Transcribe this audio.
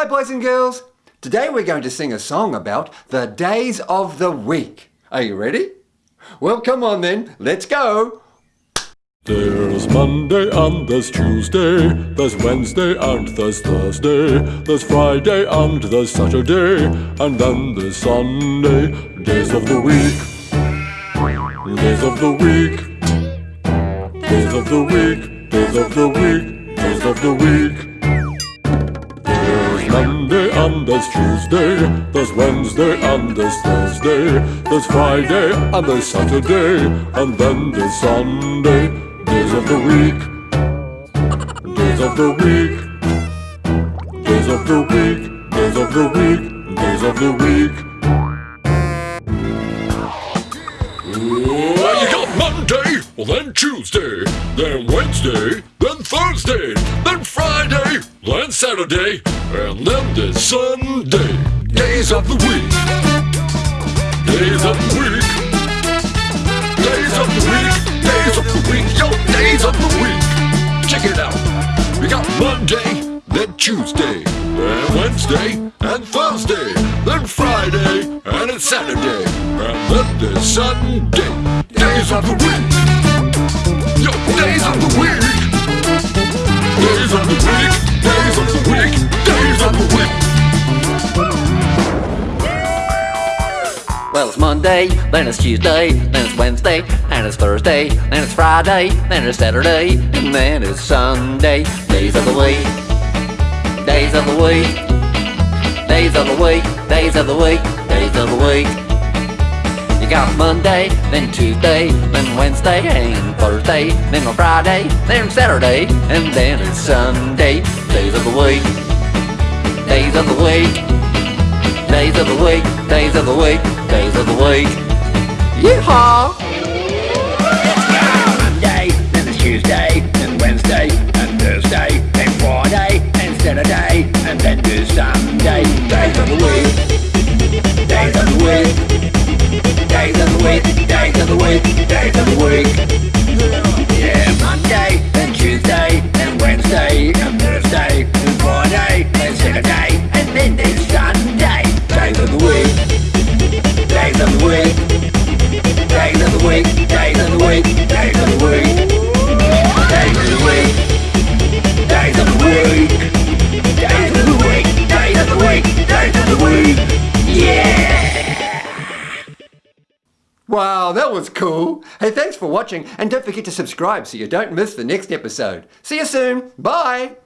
Hi boys and girls! Today we're going to sing a song about the days of the week. Are you ready? Well come on then, let's go! There's Monday and there's Tuesday, there's Wednesday and there's Thursday, there's Friday and there's Saturday, and then there's Sunday, days of the week. Days of the week. Days of the week, days of the week, days of the week. Monday and there's Tuesday, there's Wednesday and there's Thursday, there's Friday and there's Saturday, and then there's Sunday, days of the week, days of the week, days of the week, days of the week, days of the week. Well, you got Monday, well then Tuesday, then Wednesday, then Thursday, Saturday, and then there's Sunday. Days of the week. Days of the week. Days of the week. Days of the week. Yo, days of the week. Check it out. We got Monday, then Tuesday, then Wednesday, and Thursday, then Friday, and it's Saturday, and then there's Sunday. Days of the week. Well, it's Monday, then it's Tuesday, then it's Wednesday, and it's Thursday, then it's Friday, then it's Saturday, and then it's Sunday. Days of the week, days of the week, days of the week, days of the week, days of the week. You got Monday, then Tuesday, then Wednesday, and Thursday, then on Friday, then Saturday, and then it's Sunday. Days of the week, days of the week. Days of the week, days of the week, days of the week. Yeehaw! Monday, then it's Tuesday, then Wednesday, and Thursday, then Friday, and Saturday, and then there's Sunday. Days of the week. Days of the week. Days of the week. Days of the week. Days of the week. Yeah, Monday, then Tuesday, then Wednesday, and Thursday, and Friday, and Saturday, and then there's Days the. Days the. Yeah. Wow, that was cool! Hey, thanks for watching, and don't forget to subscribe so you don't miss the next episode. See you soon! Bye!